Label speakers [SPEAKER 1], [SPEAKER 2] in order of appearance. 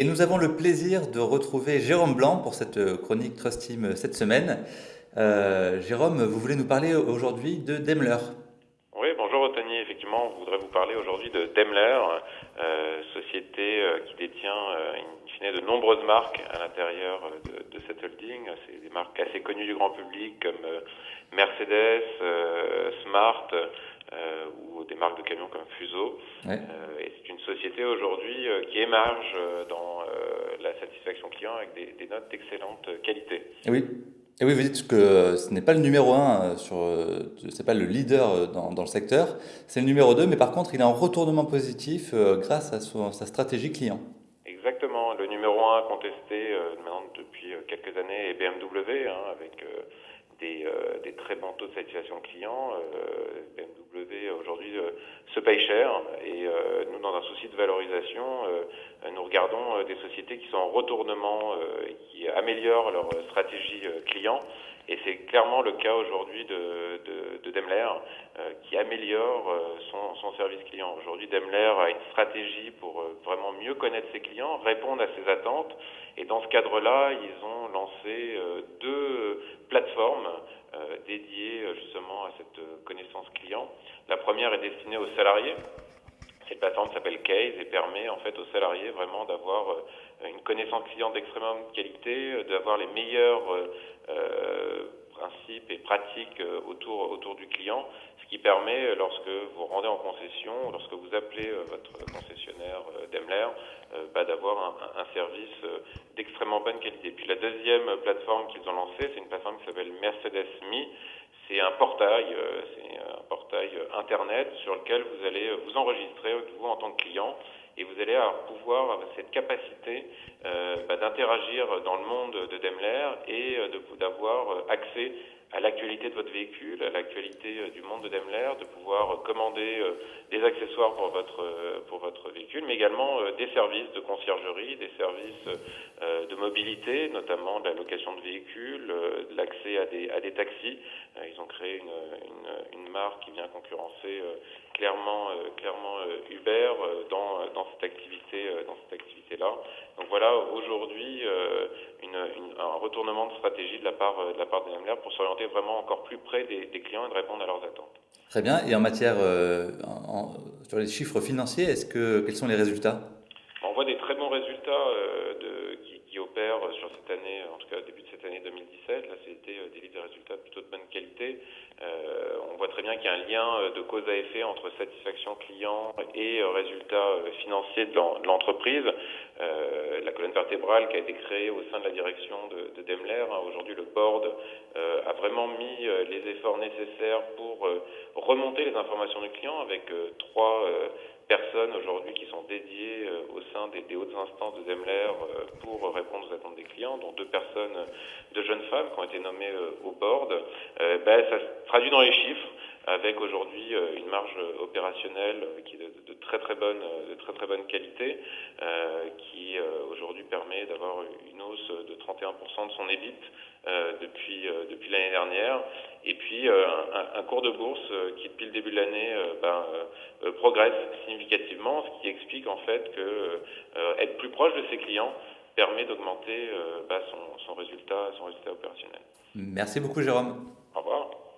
[SPEAKER 1] Et nous avons le plaisir de retrouver Jérôme Blanc pour cette euh, chronique Trust Team euh, cette semaine. Euh, Jérôme, vous voulez nous parler aujourd'hui de Daimler.
[SPEAKER 2] Oui, bonjour Otani. Effectivement, je voudrais vous parler aujourd'hui de Daimler, société qui détient de nombreuses marques à l'intérieur de, cette holding. C'est des marques assez connues du grand public comme Mercedes, Smart ou des marques de camions comme Fuso. Ouais société aujourd'hui euh, qui émarge euh, dans euh, la satisfaction client avec des, notes d'excellente qualité.
[SPEAKER 1] Et oui. Et oui, vous dites que ce n'est pas le numéro 1, sur, c'est pas le leader dans, dans le secteur, c'est le numéro 2, mais par contre, il est en retournement positif grâce à sa stratégie client.
[SPEAKER 2] Exactement. Le numéro 1 contesté maintenant depuis quelques années est BMW, hein, avec des, des, très bons taux de satisfaction client. Aujourd'hui se paye cher et nous, dans un souci de valorisation, euh, nous regardons euh, des sociétés qui sont en retournement et euh, qui améliorent leur stratégie client. Et c'est clairement le cas aujourd'hui de, Daimler qui améliore son, son, service client. Aujourd'hui, Daimler a une stratégie pour vraiment mieux connaître ses clients, répondre à ses attentes. Et dans ce cadre-là, ils ont lancé deux cette connaissance client. La première est destinée aux salariés cette plateforme s'appelle Case et permet en fait aux salariés vraiment d'avoir euh, une connaissance client d'extrêmement qualité, euh, d'avoir les meilleurs euh, principes et pratiques autour, autour du client, ce qui permet, lorsque vous rendez en concession, lorsque vous appelez votre concessionnaire Daimler, bah, d'avoir un, service d'extrêmement bonne qualité. Puis la deuxième plateforme qu'ils ont lancée, c'est une plateforme qui s'appelle Mercedes Me. C'est un portail, c'est un portail internet sur lequel vous allez vous enregistrer vous en tant que client et vous allez pouvoir avoir cette capacité euh, bah, d'interagir dans le monde de Daimler et euh, d'avoir euh, accès à l'actualité de votre véhicule, à l'actualité du monde de Daimler, de pouvoir commander des accessoires pour votre pour votre véhicule, mais également des services de conciergerie, des services de mobilité, notamment de la location de véhicules, l'accès à des à des taxis. Ils ont créé une, marque qui vient concurrencer clairement clairement Uber dans dans cette activité dans cette activité là. Donc voilà aujourd'hui un retournement de stratégie de la part de la part de Daimler pour s'orienter vraiment encore plus près des, clients et de répondre à leurs attentes.
[SPEAKER 1] Très bien. Et en matière, sur les chiffres financiers, quels sont les résultats
[SPEAKER 2] On voit des très bons résultats euh, de, opèrent sur cette année, en tout cas début de cette année 2017. Là, c'était euh, des, des résultats plutôt de bonne qualité. Euh, on voit très bien qu'il y a un lien de cause à effet entre satisfaction client et résultats financiers de l'entreprise. la colonne vertébrale qui a été créée au sein de la direction de, de Daimler, hein, aujourd'hui le board a vraiment mis les efforts nécessaires pour remonter les informations du client avec trois personnes aujourd'hui qui sont dédiées euh, au sein des, hautes instances de Daimler euh, pour dont deux personnes de jeunes femmes qui ont été nommées euh, au board. Ben, ça se traduit dans les chiffres avec aujourd'hui une marge opérationnelle qui est de, très très bonne de très très bonne qualité, qui aujourd'hui permet d'avoir une hausse de 31% de son EBIT depuis l'année dernière, et puis un, cours de bourse qui depuis le début de l'année ben, progresse significativement, ce qui explique en fait que euh, être plus proche de ses clients permet d'augmenter euh, bah, son, résultat, son résultat opérationnel.
[SPEAKER 1] Merci beaucoup Jérôme.